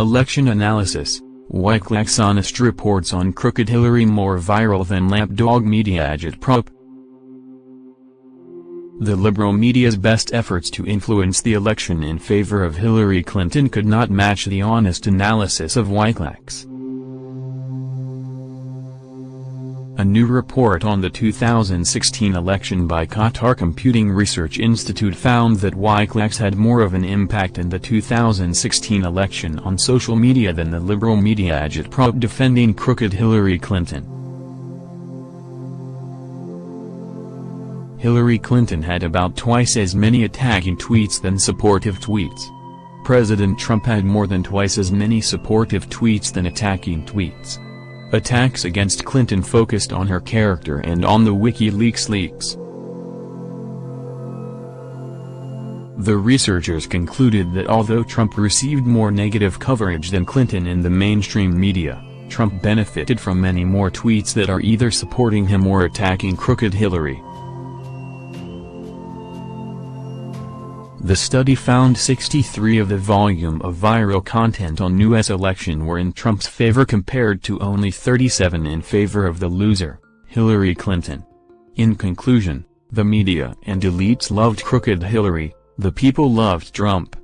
Election Analysis, Wikileaks Honest Reports on Crooked Hillary More Viral Than Lapdog Media Agitprop The liberal media's best efforts to influence the election in favor of Hillary Clinton could not match the honest analysis of Wikileaks. A new report on the 2016 election by Qatar Computing Research Institute found that Wikileaks had more of an impact in the 2016 election on social media than the liberal media agitprop defending crooked Hillary Clinton. Hillary Clinton had about twice as many attacking tweets than supportive tweets. President Trump had more than twice as many supportive tweets than attacking tweets. Attacks against Clinton focused on her character and on the WikiLeaks leaks. The researchers concluded that although Trump received more negative coverage than Clinton in the mainstream media, Trump benefited from many more tweets that are either supporting him or attacking crooked Hillary. The study found 63 of the volume of viral content on U.S. election were in Trump's favor compared to only 37 in favor of the loser, Hillary Clinton. In conclusion, the media and elites loved crooked Hillary, the people loved Trump.